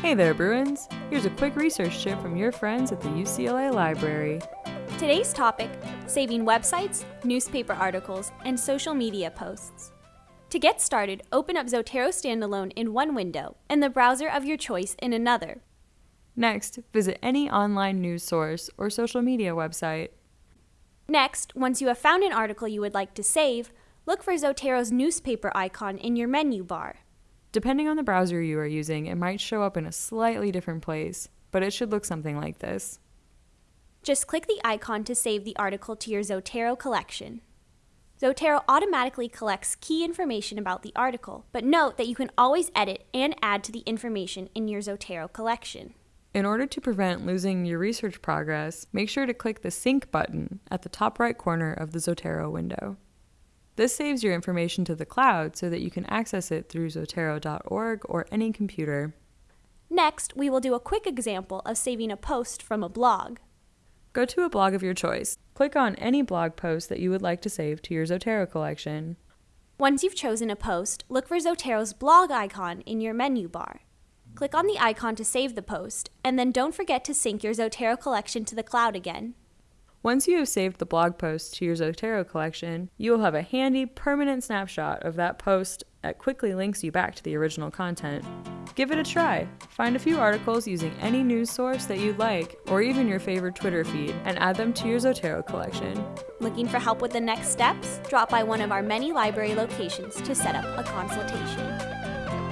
Hey there, Bruins! Here's a quick research tip from your friends at the UCLA Library. Today's topic saving websites, newspaper articles, and social media posts. To get started, open up Zotero Standalone in one window and the browser of your choice in another. Next, visit any online news source or social media website. Next, once you have found an article you would like to save, look for Zotero's newspaper icon in your menu bar. Depending on the browser you are using, it might show up in a slightly different place, but it should look something like this. Just click the icon to save the article to your Zotero collection. Zotero automatically collects key information about the article, but note that you can always edit and add to the information in your Zotero collection. In order to prevent losing your research progress, make sure to click the Sync button at the top right corner of the Zotero window. This saves your information to the cloud so that you can access it through Zotero.org or any computer. Next, we will do a quick example of saving a post from a blog. Go to a blog of your choice. Click on any blog post that you would like to save to your Zotero collection. Once you've chosen a post, look for Zotero's blog icon in your menu bar. Click on the icon to save the post, and then don't forget to sync your Zotero collection to the cloud again. Once you have saved the blog post to your Zotero collection, you will have a handy, permanent snapshot of that post that quickly links you back to the original content. Give it a try. Find a few articles using any news source that you like, or even your favorite Twitter feed, and add them to your Zotero collection. Looking for help with the next steps? Drop by one of our many library locations to set up a consultation.